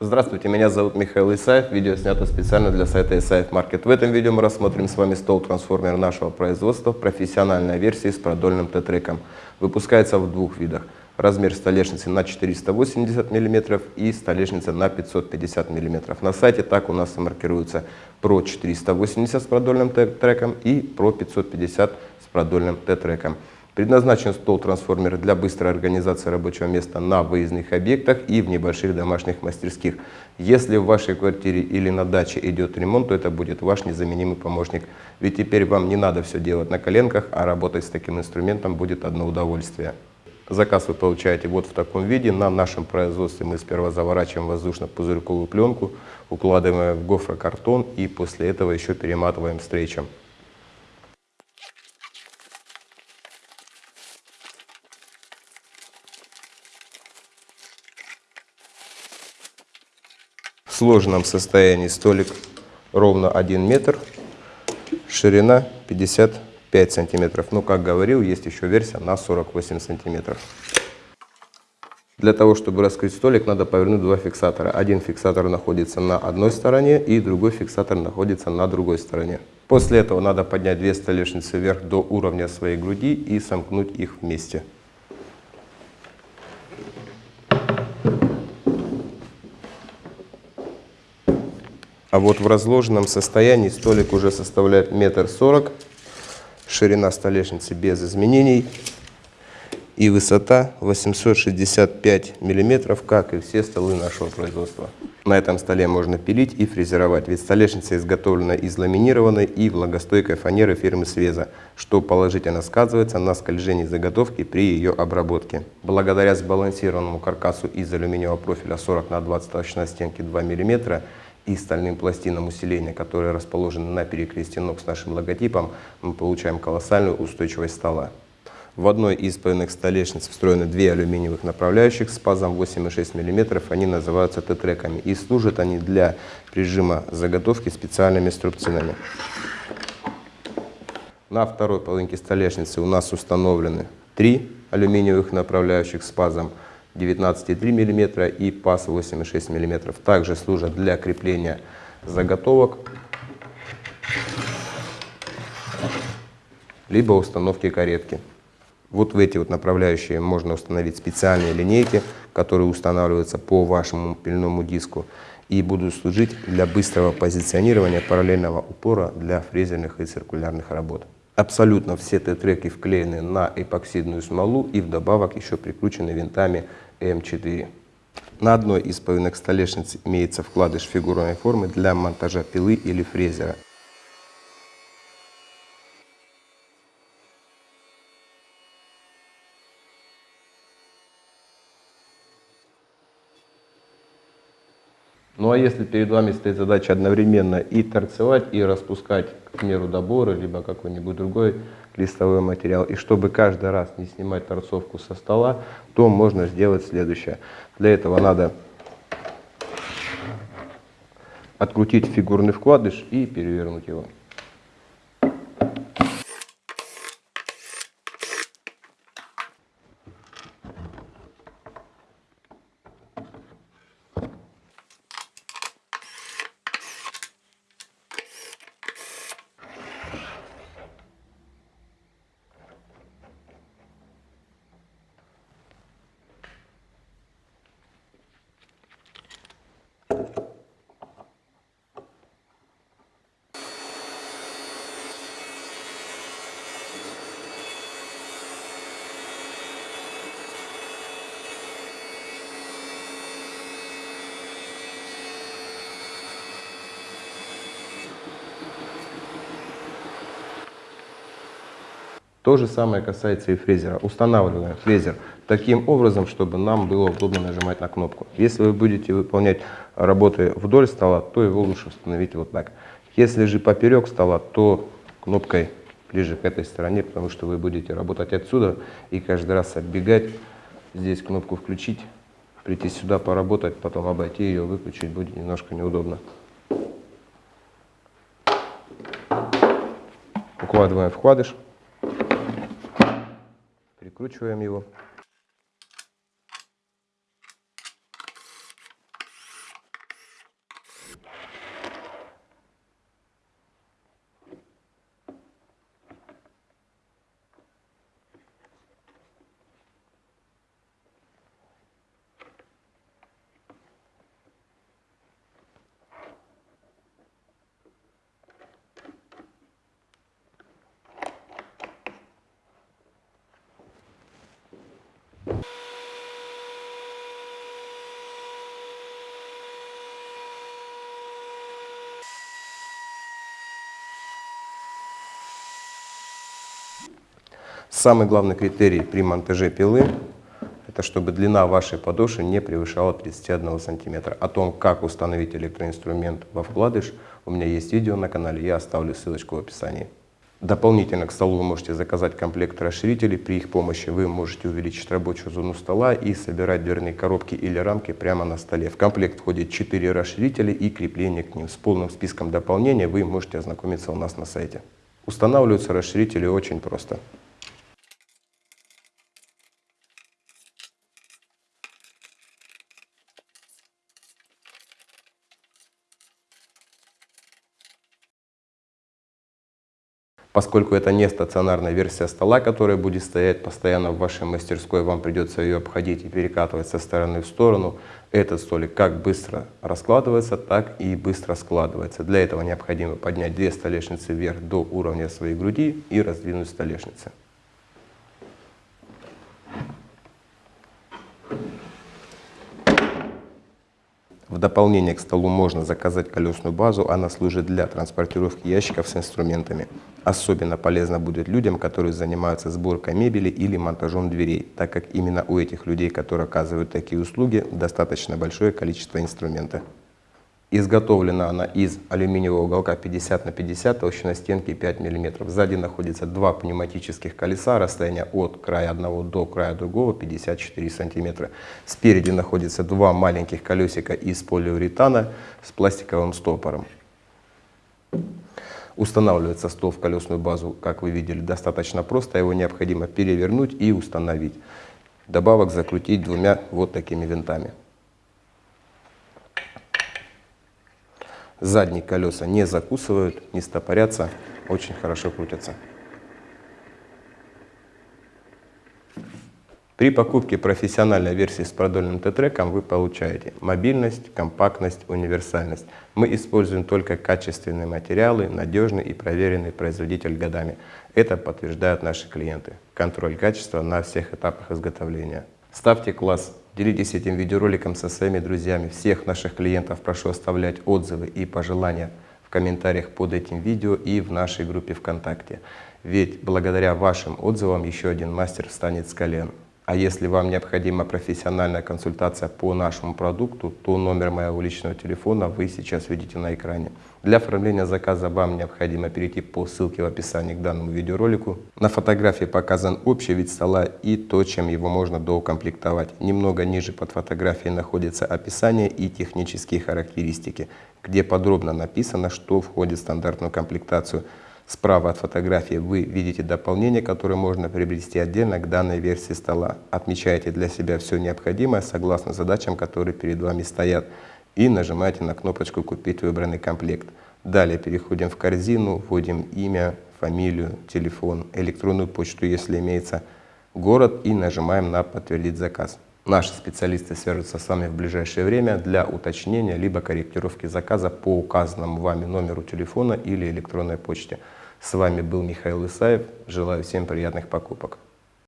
Здравствуйте, меня зовут Михаил Исаев. Видео снято специально для сайта Исаев Маркет. В этом видео мы рассмотрим с вами стол-трансформер нашего производства, профессиональная версия с продольным Т-треком. Выпускается в двух видах. Размер столешницы на 480 мм и столешница на 550 мм. На сайте так у нас и маркируется Pro 480 с продольным Т-треком и Pro 550 с продольным Т-треком. Предназначен стол-трансформер для быстрой организации рабочего места на выездных объектах и в небольших домашних мастерских. Если в вашей квартире или на даче идет ремонт, то это будет ваш незаменимый помощник. Ведь теперь вам не надо все делать на коленках, а работать с таким инструментом будет одно удовольствие. Заказ вы получаете вот в таком виде. На нашем производстве мы сперва заворачиваем воздушно-пузырьковую пленку, укладываем в гофрокартон и после этого еще перематываем стрейчем. В сложенном состоянии столик ровно 1 метр, ширина 55 сантиметров. Ну, как говорил, есть еще версия на 48 сантиметров. Для того, чтобы раскрыть столик, надо повернуть два фиксатора. Один фиксатор находится на одной стороне и другой фиксатор находится на другой стороне. После этого надо поднять две столешницы вверх до уровня своей груди и сомкнуть их вместе. А вот в разложенном состоянии столик уже составляет метр сорок, ширина столешницы без изменений и высота 865 миллиметров, как и все столы нашего производства. На этом столе можно пилить и фрезеровать, ведь столешница изготовлена из ламинированной и влагостойкой фанеры фирмы Свеза, что положительно сказывается на скольжении заготовки при ее обработке. Благодаря сбалансированному каркасу из алюминиевого профиля 40 на 20 толщина стенки 2 мм и стальным пластинам усиления, которые расположены на перекрестии ног с нашим логотипом, мы получаем колоссальную устойчивость стола. В одной из поверхных столешниц встроены две алюминиевых направляющих с пазом 8,6 мм. Они называются Т-треками и служат они для прижима заготовки специальными струбцинами. На второй половинке столешницы у нас установлены три алюминиевых направляющих с пазом 19,3 мм и паз 8,6 мм. Также служат для крепления заготовок, либо установки каретки. Вот в эти вот направляющие можно установить специальные линейки, которые устанавливаются по вашему пильному диску и будут служить для быстрого позиционирования параллельного упора для фрезерных и циркулярных работ. Абсолютно все Т-треки вклеены на эпоксидную смолу и вдобавок еще прикручены винтами М4. На одной из половинок столешниц имеется вкладыш фигурной формы для монтажа пилы или фрезера. Ну а если перед вами стоит задача одновременно и торцевать, и распускать, к примеру, доборы, либо какой-нибудь другой листовой материал, и чтобы каждый раз не снимать торцовку со стола, то можно сделать следующее. Для этого надо открутить фигурный вкладыш и перевернуть его. Thank you. То же самое касается и фрезера. Устанавливаем фрезер таким образом, чтобы нам было удобно нажимать на кнопку. Если вы будете выполнять работы вдоль стола, то его лучше установить вот так. Если же поперек стола, то кнопкой ближе к этой стороне, потому что вы будете работать отсюда и каждый раз оббегать, здесь кнопку включить, прийти сюда поработать, потом обойти ее, выключить будет немножко неудобно. Укладываем вкладыш прикручиваем его. Самый главный критерий при монтаже пилы – это чтобы длина вашей подошвы не превышала 31 сантиметра. О том, как установить электроинструмент во вкладыш, у меня есть видео на канале, я оставлю ссылочку в описании. Дополнительно к столу вы можете заказать комплект расширителей. При их помощи вы можете увеличить рабочую зону стола и собирать дверные коробки или рамки прямо на столе. В комплект входит 4 расширителя и крепление к ним. С полным списком дополнения вы можете ознакомиться у нас на сайте. Устанавливаются расширители очень просто. Поскольку это не стационарная версия стола, которая будет стоять постоянно в вашей мастерской, вам придется ее обходить и перекатывать со стороны в сторону. Этот столик как быстро раскладывается, так и быстро складывается. Для этого необходимо поднять две столешницы вверх до уровня своей груди и раздвинуть столешницы. В дополнение к столу можно заказать колесную базу, она служит для транспортировки ящиков с инструментами. Особенно полезно будет людям, которые занимаются сборкой мебели или монтажом дверей, так как именно у этих людей, которые оказывают такие услуги, достаточно большое количество инструмента. Изготовлена она из алюминиевого уголка 50 на 50, толщина стенки 5 мм. Сзади находится два пневматических колеса, расстояние от края одного до края другого 54 см. Спереди находится два маленьких колесика из полиуретана с пластиковым стопором. Устанавливается стол в колесную базу, как вы видели, достаточно просто. Его необходимо перевернуть и установить. Добавок закрутить двумя вот такими винтами. Задние колеса не закусывают, не стопорятся, очень хорошо крутятся. При покупке профессиональной версии с продольным Т-треком вы получаете мобильность, компактность, универсальность. Мы используем только качественные материалы, надежный и проверенный производитель годами. Это подтверждают наши клиенты. Контроль качества на всех этапах изготовления. Ставьте класс Делитесь этим видеороликом со своими друзьями. Всех наших клиентов прошу оставлять отзывы и пожелания в комментариях под этим видео и в нашей группе ВКонтакте. Ведь благодаря вашим отзывам еще один мастер встанет с колен. А если вам необходима профессиональная консультация по нашему продукту, то номер моего личного телефона вы сейчас видите на экране. Для оформления заказа вам необходимо перейти по ссылке в описании к данному видеоролику. На фотографии показан общий вид стола и то, чем его можно доукомплектовать. Немного ниже под фотографией находится описание и технические характеристики, где подробно написано, что входит в стандартную комплектацию – Справа от фотографии вы видите дополнение, которое можно приобрести отдельно к данной версии стола. Отмечаете для себя все необходимое согласно задачам, которые перед вами стоят. И нажимаете на кнопочку «Купить выбранный комплект». Далее переходим в корзину, вводим имя, фамилию, телефон, электронную почту, если имеется, город и нажимаем на «Подтвердить заказ». Наши специалисты свяжутся с вами в ближайшее время для уточнения либо корректировки заказа по указанному вами номеру телефона или электронной почте. С вами был Михаил Исаев. Желаю всем приятных покупок.